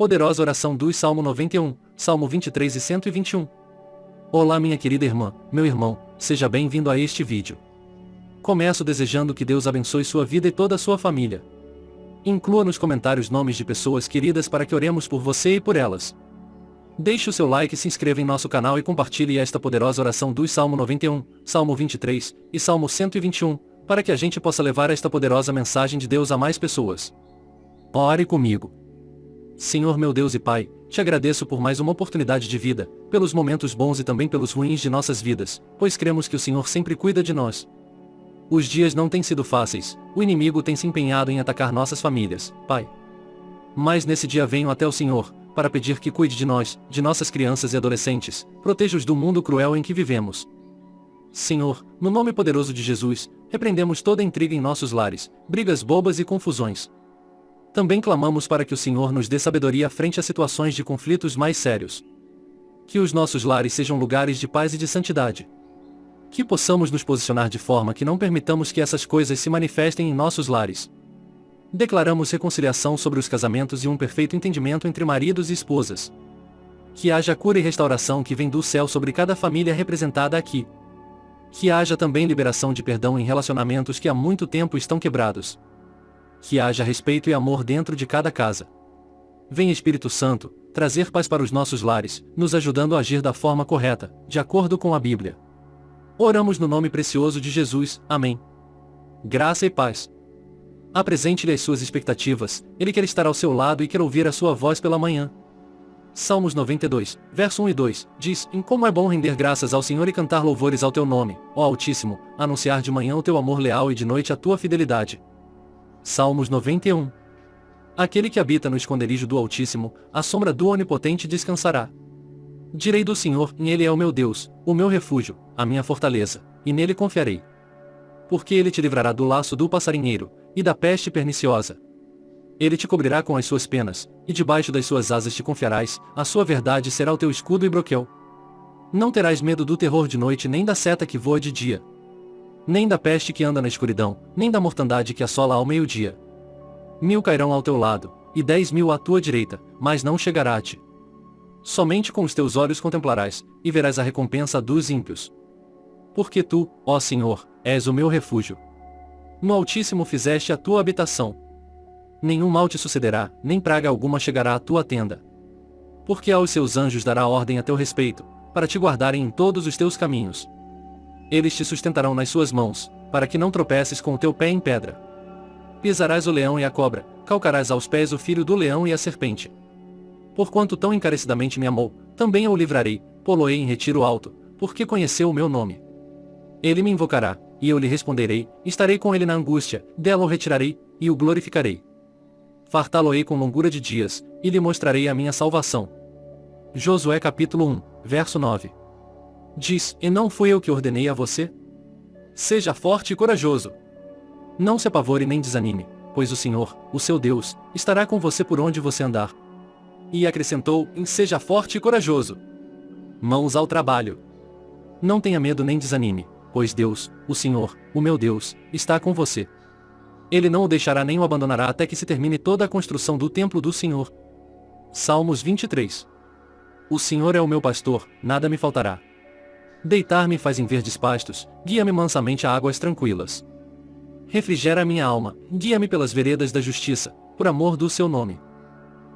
Poderosa oração dos Salmo 91, Salmo 23 e 121. Olá minha querida irmã, meu irmão, seja bem-vindo a este vídeo. Começo desejando que Deus abençoe sua vida e toda a sua família. Inclua nos comentários nomes de pessoas queridas para que oremos por você e por elas. Deixe o seu like, se inscreva em nosso canal e compartilhe esta poderosa oração dos Salmo 91, Salmo 23 e Salmo 121, para que a gente possa levar esta poderosa mensagem de Deus a mais pessoas. Ore comigo. Senhor meu Deus e Pai, te agradeço por mais uma oportunidade de vida, pelos momentos bons e também pelos ruins de nossas vidas, pois cremos que o Senhor sempre cuida de nós. Os dias não têm sido fáceis, o inimigo tem se empenhado em atacar nossas famílias, Pai. Mas nesse dia venho até o Senhor, para pedir que cuide de nós, de nossas crianças e adolescentes, proteja-os do mundo cruel em que vivemos. Senhor, no nome poderoso de Jesus, repreendemos toda intriga em nossos lares, brigas bobas e confusões. Também clamamos para que o Senhor nos dê sabedoria frente a situações de conflitos mais sérios. Que os nossos lares sejam lugares de paz e de santidade. Que possamos nos posicionar de forma que não permitamos que essas coisas se manifestem em nossos lares. Declaramos reconciliação sobre os casamentos e um perfeito entendimento entre maridos e esposas. Que haja cura e restauração que vem do céu sobre cada família representada aqui. Que haja também liberação de perdão em relacionamentos que há muito tempo estão quebrados que haja respeito e amor dentro de cada casa. Vem Espírito Santo, trazer paz para os nossos lares, nos ajudando a agir da forma correta, de acordo com a Bíblia. Oramos no nome precioso de Jesus, amém. Graça e paz. Apresente-lhe as suas expectativas, ele quer estar ao seu lado e quer ouvir a sua voz pela manhã. Salmos 92, verso 1 e 2, diz, Em como é bom render graças ao Senhor e cantar louvores ao teu nome, ó Altíssimo, anunciar de manhã o teu amor leal e de noite a tua fidelidade. Salmos 91. Aquele que habita no esconderijo do Altíssimo, a sombra do Onipotente descansará. Direi do Senhor, em Ele é o meu Deus, o meu refúgio, a minha fortaleza, e nele confiarei. Porque ele te livrará do laço do passarinheiro, e da peste perniciosa. Ele te cobrirá com as suas penas, e debaixo das suas asas te confiarás, a sua verdade será o teu escudo e broquel. Não terás medo do terror de noite nem da seta que voa de dia, nem da peste que anda na escuridão, nem da mortandade que assola ao meio-dia. Mil cairão ao teu lado, e dez mil à tua direita, mas não chegará a ti. Somente com os teus olhos contemplarás, e verás a recompensa dos ímpios. Porque tu, ó Senhor, és o meu refúgio. No Altíssimo fizeste a tua habitação. Nenhum mal te sucederá, nem praga alguma chegará à tua tenda. Porque aos seus anjos dará ordem a teu respeito, para te guardarem em todos os teus caminhos. Eles te sustentarão nas suas mãos, para que não tropeces com o teu pé em pedra. Pisarás o leão e a cobra, calcarás aos pés o filho do leão e a serpente. Porquanto tão encarecidamente me amou, também eu o livrarei, poloei em retiro alto, porque conheceu o meu nome. Ele me invocará, e eu lhe responderei, estarei com ele na angústia, dela o retirarei, e o glorificarei. Fartá-lo-ei com longura de dias, e lhe mostrarei a minha salvação. Josué capítulo 1, verso 9 Diz, e não fui eu que ordenei a você? Seja forte e corajoso. Não se apavore nem desanime, pois o Senhor, o seu Deus, estará com você por onde você andar. E acrescentou, em seja forte e corajoso. Mãos ao trabalho. Não tenha medo nem desanime, pois Deus, o Senhor, o meu Deus, está com você. Ele não o deixará nem o abandonará até que se termine toda a construção do templo do Senhor. Salmos 23. O Senhor é o meu pastor, nada me faltará. Deitar-me faz em verdes pastos, guia-me mansamente a águas tranquilas. Refrigera minha alma, guia-me pelas veredas da justiça, por amor do seu nome.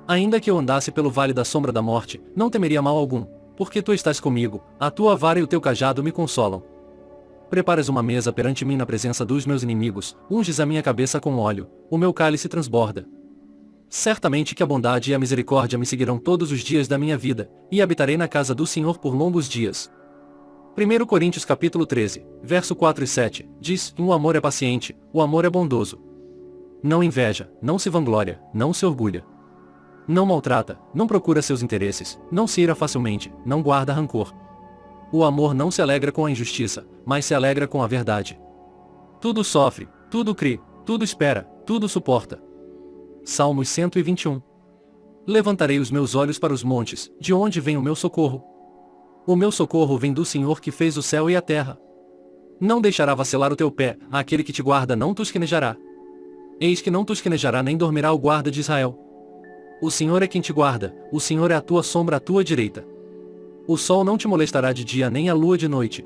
Ainda que eu andasse pelo vale da sombra da morte, não temeria mal algum, porque tu estás comigo, a tua vara e o teu cajado me consolam. Preparas uma mesa perante mim na presença dos meus inimigos, unges a minha cabeça com óleo, o meu cálice transborda. Certamente que a bondade e a misericórdia me seguirão todos os dias da minha vida, e habitarei na casa do Senhor por longos dias. 1 Coríntios capítulo 13, verso 4 e 7, diz, o amor é paciente, o amor é bondoso. Não inveja, não se vangloria, não se orgulha. Não maltrata, não procura seus interesses, não se ira facilmente, não guarda rancor. O amor não se alegra com a injustiça, mas se alegra com a verdade. Tudo sofre, tudo crê, tudo espera, tudo suporta. Salmos 121 Levantarei os meus olhos para os montes, de onde vem o meu socorro, o meu socorro vem do Senhor que fez o céu e a terra. Não deixará vacilar o teu pé, aquele que te guarda não tosquenejará. Eis que não tosquenejará nem dormirá o guarda de Israel. O Senhor é quem te guarda, o Senhor é a tua sombra à tua direita. O sol não te molestará de dia nem a lua de noite.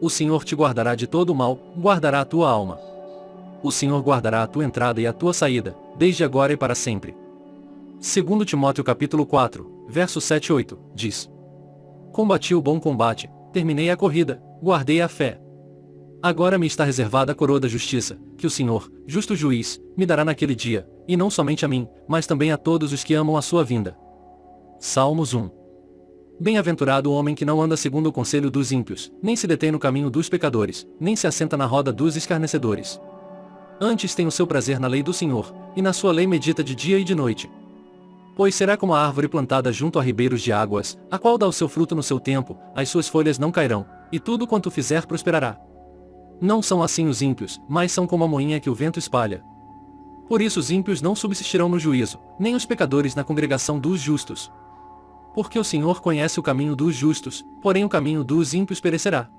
O Senhor te guardará de todo o mal, guardará a tua alma. O Senhor guardará a tua entrada e a tua saída, desde agora e para sempre. Segundo Timóteo capítulo 4, verso 7 e 8, diz. Combati o bom combate, terminei a corrida, guardei a fé. Agora me está reservada a coroa da justiça, que o Senhor, justo juiz, me dará naquele dia, e não somente a mim, mas também a todos os que amam a sua vinda. Salmos 1 Bem-aventurado o homem que não anda segundo o conselho dos ímpios, nem se detém no caminho dos pecadores, nem se assenta na roda dos escarnecedores. Antes tem o seu prazer na lei do Senhor, e na sua lei medita de dia e de noite. Pois será como a árvore plantada junto a ribeiros de águas, a qual dá o seu fruto no seu tempo, as suas folhas não cairão, e tudo quanto fizer prosperará. Não são assim os ímpios, mas são como a moinha que o vento espalha. Por isso os ímpios não subsistirão no juízo, nem os pecadores na congregação dos justos. Porque o Senhor conhece o caminho dos justos, porém o caminho dos ímpios perecerá.